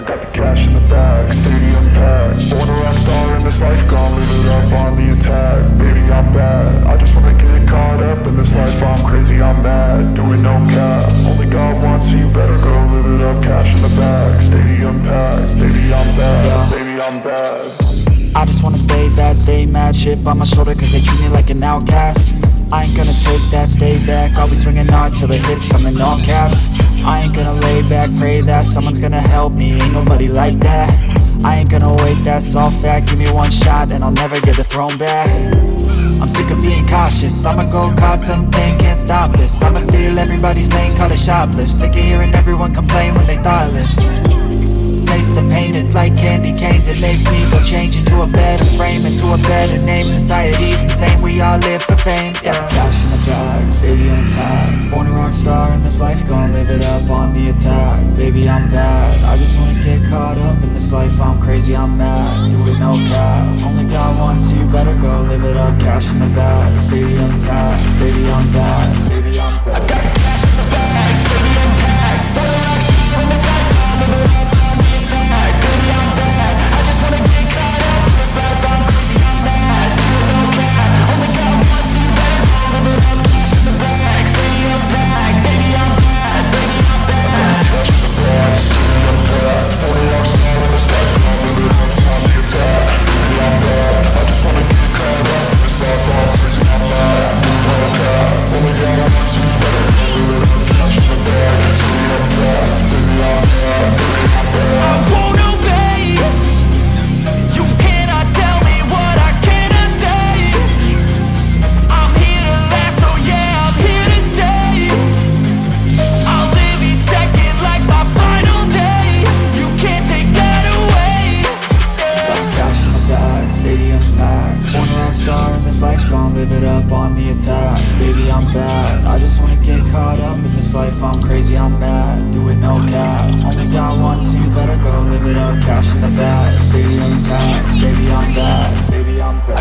I got the cash in the bag, stadium packed. Born a rock star in this life, gon' live it up on the attack. Baby, I'm bad, I just wanna get caught up in this life. I'm crazy, I'm mad, doing no cap. Only God wants you, better go live it up Cash in the bag, stadium packed. Baby, I'm bad, baby, I'm bad. I just wanna stay bad, stay mad. Chip on my shoulder cause they treat me like an outcast I ain't gonna take that, stay back. I'll be swinging hard till the hits come in all caps. I ain't gonna lay back, pray that someone's gonna help me. Ain't nobody like that. I ain't gonna wait, that's all fact. Give me one shot and I'll never get the throne back. I'm sick of being cautious. I'ma go cause something, can't stop this. I'ma steal everybody's lane, call it shoplift. Sick of hearing everyone complain when they thoughtless. Taste the pain, it's like candy canes. It makes me go change into a better frame Into a better name, society's insane. We all live for fame, yeah. Cash in the bag, stadium packed Born a rock star in this life, gonna live it up on the attack. Baby, I'm bad, I just wanna get caught up in this life. I'm crazy, I'm mad, do it no cap. Only God wants you, better go live it up. Cash in the bag, stadium packed Baby, I'm bad, baby, I'm bad I'm mad, do it no cap Only God wants you, better go live it up. Cash in the bag, stadium packed. Baby, I'm bad, baby, I'm bad